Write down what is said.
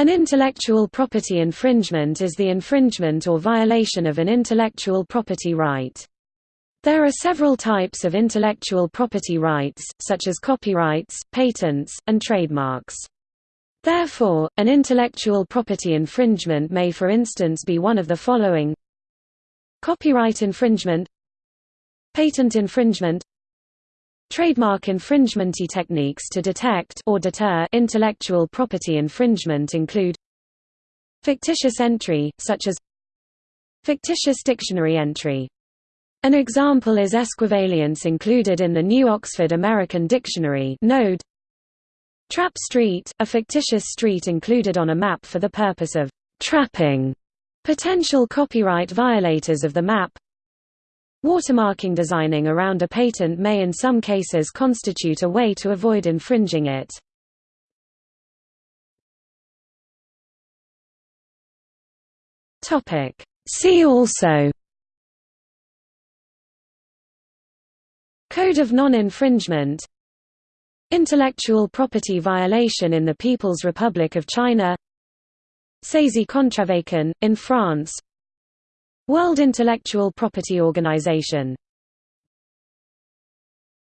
An intellectual property infringement is the infringement or violation of an intellectual property right. There are several types of intellectual property rights, such as copyrights, patents, and trademarks. Therefore, an intellectual property infringement may for instance be one of the following Copyright infringement Patent infringement Trademark infringement techniques to detect or deter intellectual property infringement include fictitious entry, such as fictitious dictionary entry. An example is esquivalience included in the New Oxford American Dictionary node. Trap street, a fictitious street included on a map for the purpose of trapping potential copyright violators of the map. Watermarking designing around a patent may in some cases constitute a way to avoid infringing it. See also Code of non-infringement Intellectual property violation in the People's Republic of China Saisie Contrefaçon, in France World Intellectual Property Organization